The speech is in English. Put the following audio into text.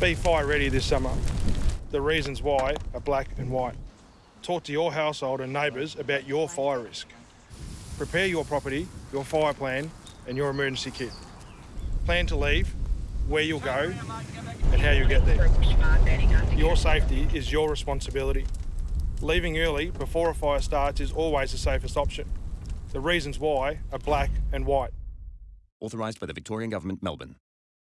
Be fire ready this summer. The reasons why are black and white. Talk to your household and neighbours about your fire risk. Prepare your property, your fire plan, and your emergency kit. Plan to leave, where you'll go, and how you'll get there. Your safety is your responsibility. Leaving early before a fire starts is always the safest option. The reasons why are black and white. Authorised by the Victorian Government, Melbourne.